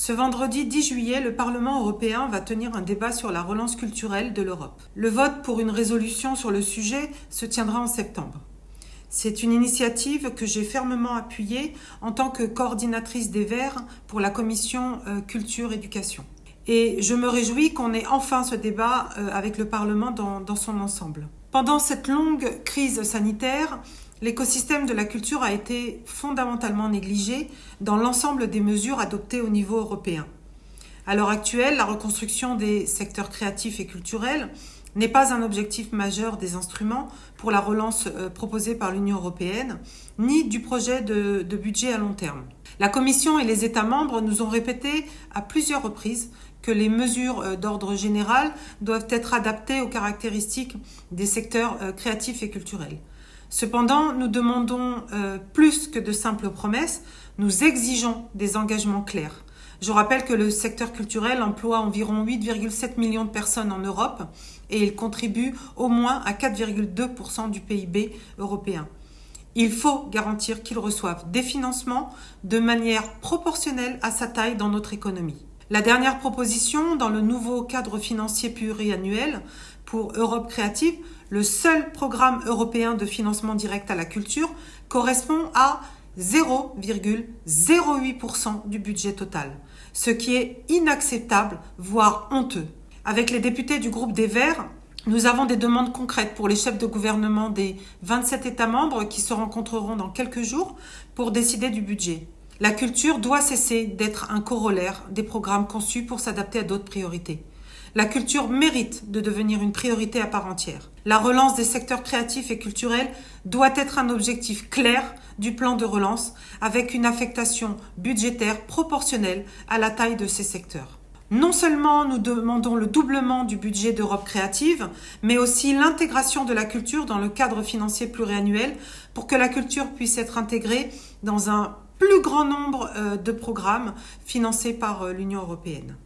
Ce vendredi 10 juillet, le Parlement européen va tenir un débat sur la relance culturelle de l'Europe. Le vote pour une résolution sur le sujet se tiendra en septembre. C'est une initiative que j'ai fermement appuyée en tant que coordinatrice des Verts pour la commission euh, culture-éducation. Et je me réjouis qu'on ait enfin ce débat euh, avec le Parlement dans, dans son ensemble. Pendant cette longue crise sanitaire, l'écosystème de la culture a été fondamentalement négligé dans l'ensemble des mesures adoptées au niveau européen. À l'heure actuelle, la reconstruction des secteurs créatifs et culturels n'est pas un objectif majeur des instruments pour la relance euh, proposée par l'Union européenne, ni du projet de, de, budget à long terme. La Commission et les États membres nous ont répété à plusieurs reprises que les mesures euh, d'ordre général doivent être adaptées aux caractéristiques des secteurs euh, créatifs et culturels. Cependant, nous demandons euh, plus que de simples promesses, nous exigeons des engagements clairs. Je rappelle que le secteur culturel emploie environ 8,7 millions de personnes en Europe et il contribue au moins à 4,2% du PIB européen. Il faut garantir qu'ils reçoivent des financements de manière proportionnelle à sa taille dans notre économie. La dernière proposition dans le nouveau cadre financier pluriannuel pour Europe créative, le seul programme européen de financement direct à la culture, correspond à 0,08% du budget total, ce qui est inacceptable, voire honteux. Avec les députés du groupe des Verts, nous avons des demandes concrètes pour les chefs de gouvernement des 27 États membres qui se rencontreront dans quelques jours pour décider du budget. La culture doit cesser d'être un corollaire des programmes conçus pour s'adapter à d'autres priorités. La culture mérite de devenir une priorité à part entière. La relance des secteurs créatifs et culturels doit être un objectif clair du plan de relance avec une affectation budgétaire proportionnelle à la taille de ces secteurs. Non seulement nous demandons le doublement du budget d'Europe créative, mais aussi l'intégration de la culture dans le cadre financier pluriannuel pour que la culture puisse être intégrée dans un plus grand nombre euh, de programmes financés par euh, l'Union européenne.